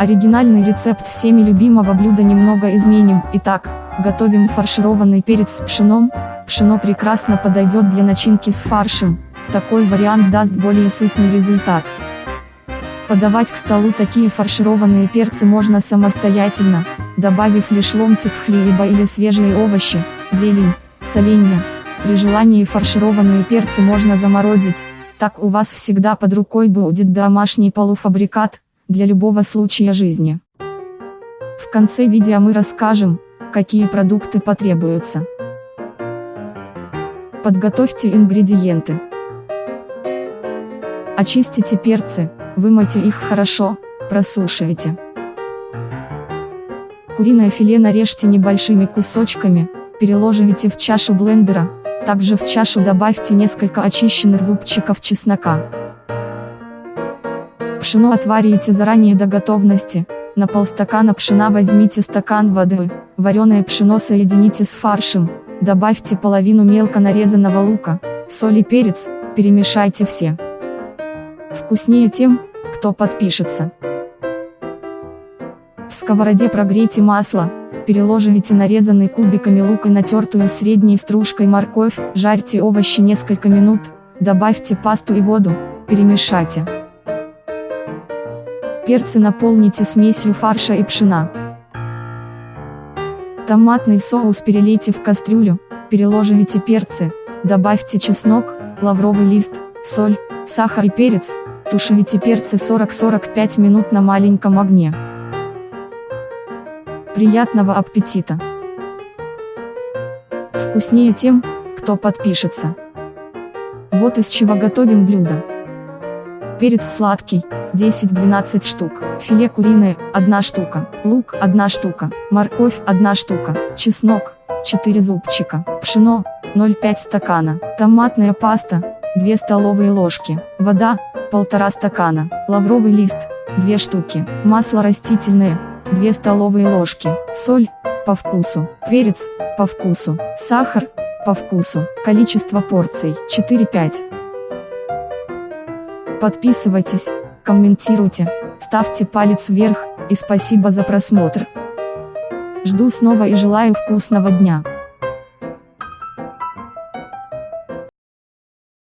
Оригинальный рецепт всеми любимого блюда немного изменим. Итак, готовим фаршированный перец с пшеном. Пшено прекрасно подойдет для начинки с фаршем. Такой вариант даст более сытный результат. Подавать к столу такие фаршированные перцы можно самостоятельно, добавив лишь ломтик хлеба или свежие овощи, зелень, соленья. При желании фаршированные перцы можно заморозить, так у вас всегда под рукой будет домашний полуфабрикат, для любого случая жизни. В конце видео мы расскажем, какие продукты потребуются. Подготовьте ингредиенты. Очистите перцы, вымойте их хорошо, просушивайте. Куриное филе нарежьте небольшими кусочками, переложите в чашу блендера, также в чашу добавьте несколько очищенных зубчиков чеснока. Пшено отварите заранее до готовности, на полстакана пшена возьмите стакан воды, вареное пшено соедините с фаршем, добавьте половину мелко нарезанного лука, соль и перец, перемешайте все. Вкуснее тем, кто подпишется. В сковороде прогрейте масло, переложите нарезанный кубиками лук и натертую средней стружкой морковь, жарьте овощи несколько минут, добавьте пасту и воду, перемешайте. Перцы наполните смесью фарша и пшена. Томатный соус перелейте в кастрюлю, переложите перцы, добавьте чеснок, лавровый лист, соль, сахар и перец, тушите перцы 40-45 минут на маленьком огне. Приятного аппетита! Вкуснее тем, кто подпишется. Вот из чего готовим блюдо. Перец сладкий, 10-12 штук, филе куриное, 1 штука, лук, 1 штука, морковь, 1 штука, чеснок, 4 зубчика, пшено, 0,5 стакана, томатная паста, 2 столовые ложки, вода, 1,5 стакана, лавровый лист, 2 штуки, масло растительное, 2 столовые ложки, соль, по вкусу, перец, по вкусу, сахар, по вкусу, количество порций, 4-5. Подписывайтесь, комментируйте, ставьте палец вверх, и спасибо за просмотр. Жду снова и желаю вкусного дня.